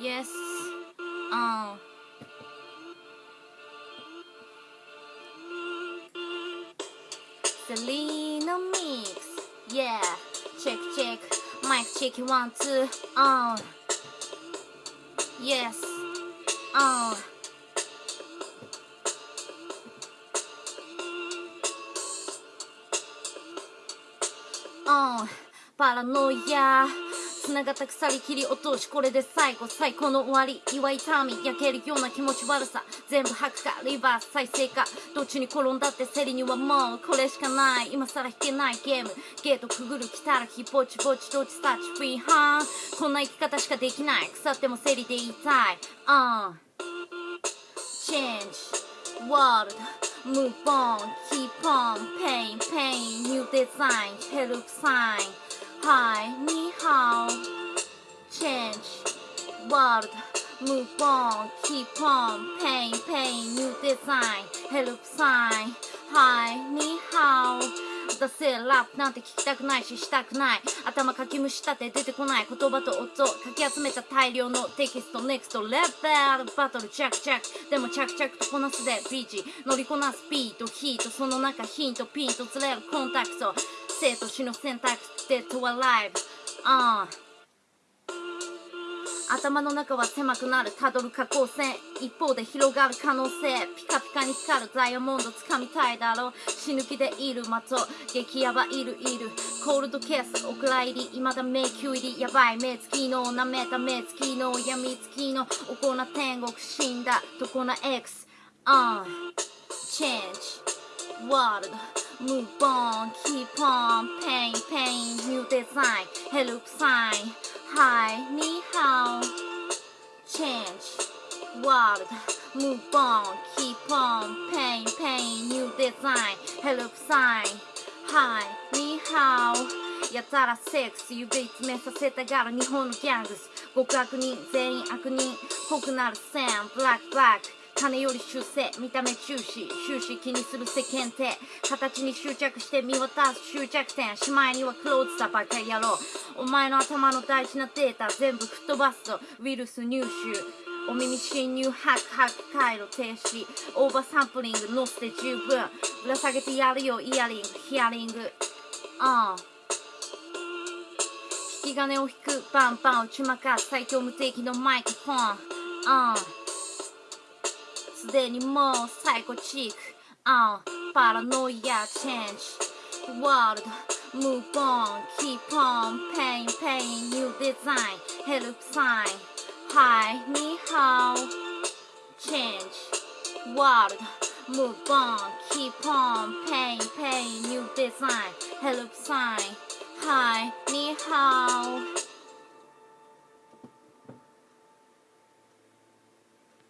Yes. Oh. Selena mix. Yeah. Check, check. Mic check. One, two. On. Oh. Yes. Oh. Oh. Paranoia. 繋がった鎖切り落としこれで最後最高の終わり。祝い痛み焼けるような気持ち悪さ。全部吐くか。リバース再生か。どっちに転んだって競りにはもうこれしかない。今さら弾けないゲーム。ゲートくぐる来たらひぼちぼちどっちスタッチフリーハン。こんな生き方しかできない。腐っても競りで言いたい。うん。Change world. Move on, keep on, pain, pain, new design, hello sign. Hi, ni hao. Change, world, move on, keep on, pain, pain, new design, hello sign. Hi, ni hao. 出せラップなんて聞きたくないししたくない。頭かきむしたって出てこない。言葉と音かき集めた大量のテキスト。NEXT レベルバトル着々でも着々とこなすで。ビーチ乗りこなす。ビートヒートその中ヒントピンとずれるコンタクト生と死の選択デッドはライブ。ああ。頭の中は狭くなるたどる下降線一方で広がる可能性ピカピカに光るダイヤモンド掴みたいだろう。死ぬ気でいる的激ヤバいるいるコールドケースお蔵入り未だ迷宮入りやばい目つきの舐めた目つきの闇つきのおこな天国死んだとこな X on change. World. Move on keep on pain pain new design hello sign Hi, ni hao. Change, world, move on, keep on, pain, pain, new design, hello sign. Hi, ni hao. やたらセックス指詰めさせたがる日本のギャングス極悪人全員悪人濃くなる線ブラックブラック金より修正見た目重視終始気にする世間体。形に執着して見渡す終着点しまいにはクローズさバカ野郎お前の頭の大事なデータ全部吹っ飛ばすとウイルス入手。お耳侵入ハクハク回路停止。オーバーサンプリング乗せて十分。ぶら下げてやるよイヤリング。ヒアリング。ああ。引き金を引く。バンバン打ちまかす最強無敵のマイクフォン。ああ。でにもうサイコチック、uh, パラノイアチェンジ World Move on, keep on, pain, pain, new design, help sign Hi, にハオ Change World Move on, keep on, pain, pain, new design, help sign Hi, にハ